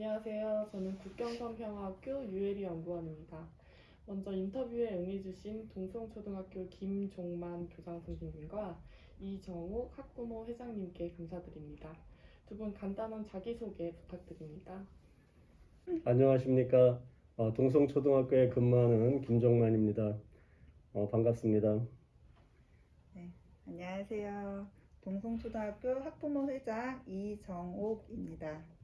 안녕하세요. 저는 국경선평화학교 유혜리 연구원입니다. 먼저 인터뷰에 응해주신 동성초등학교 김종만 교장 선생님과 이정욱 학부모 회장님께 감사드립니다. 두 분 간단한 자기소개 부탁드립니다. 안녕하십니까. 어, 동성초등학교에 근무하는 김정만입니다. 어, 반갑습니다. 안녕하세요. 동성초등학교 학부모 회장 이정옥입니다.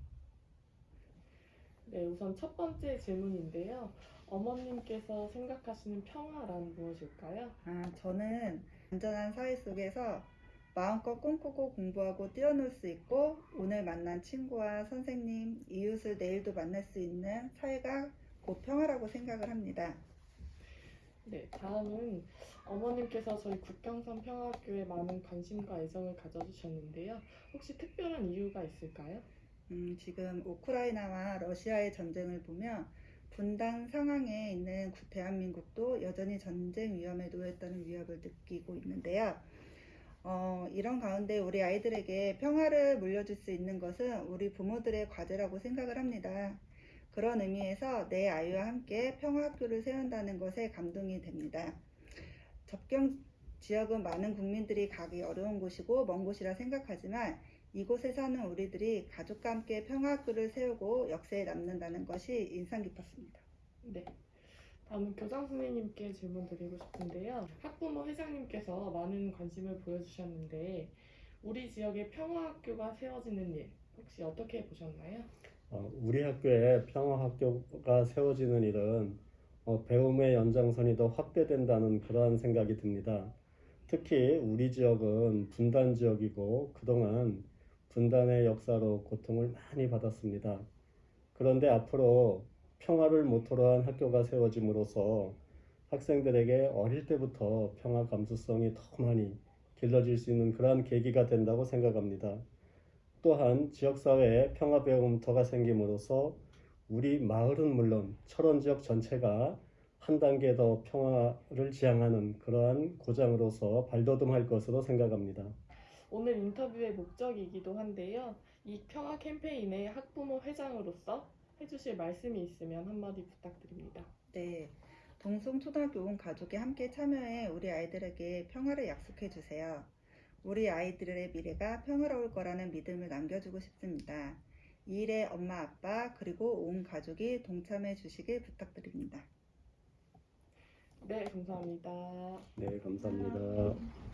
네, 우선 첫 번째 질문인데요. 어머님께서 생각하시는 평화란 무엇일까요? 아, 저는 안전한 사회 속에서 마음껏 꿈꾸고 공부하고 뛰어놀 수 있고 오늘 만난 친구와 선생님, 이웃을 내일도 만날 수 있는 사회가 곧 평화라고 생각을 합니다. 네, 다음은 어머님께서 저희 국경선 평화학교에 많은 관심과 애정을 가져주셨는데요. 혹시 특별한 이유가 있을까요? 음, 지금 우크라이나와 러시아의 전쟁을 보며 분단 상황에 있는 구- 대한민국도 여전히 전쟁 위험에 놓였다는 위협을 느끼고 있는데요. 어, 이런 가운데 우리 아이들에게 평화를 물려줄 수 있는 것은 우리 부모들의 과제라고 생각을 합니다. 그런 의미에서 내 아이와 함께 평화학교를 세운다는 것에 감동이 됩니다. 접경 지역은 많은 국민들이 가기 어려운 곳이고 먼 곳이라 생각하지만 이곳에 사는 우리들이 가족과 함께 평화학교를 세우고 역사에 남는다는 것이 인상 깊었습니다. 네. 다음은 교장 선생님께 질문 드리고 싶은데요. 학부모 회장님께서 많은 관심을 보여주셨는데 우리 지역에 평화학교가 세워지는 일 혹시 어떻게 보셨나요? 어, 우리 학교에 평화학교가 세워지는 일은 어, 배움의 연장선이 더 확대된다는 그러한 생각이 듭니다. 특히 우리 지역은 분단 지역이고 그동안 분단의 역사로 고통을 많이 받았습니다. 그런데 앞으로 평화를 모토로 한 학교가 세워짐으로써 학생들에게 어릴 때부터 평화 감수성이 더 많이 길러질 수 있는 그러한 계기가 된다고 생각합니다. 또한 지역사회에 평화 배움터가 생김으로써 우리 마을은 물론 철원 지역 전체가 한 단계 더 평화를 지향하는 그러한 고장으로서 발돋움할 것으로 생각합니다. 오늘 인터뷰의 목적이기도 한데요. 이 평화 캠페인의 학부모 회장으로서 해주실 말씀이 있으면 한마디 부탁드립니다. 네. 동성초등학교 온 가족이 함께 참여해 우리 아이들에게 평화를 약속해 주세요. 우리 아이들의 미래가 평화로울 거라는 믿음을 남겨주고 싶습니다. 이 일에 엄마, 아빠, 그리고 온 가족이 동참해 주시길 부탁드립니다. 네, 감사합니다. 네, 감사합니다.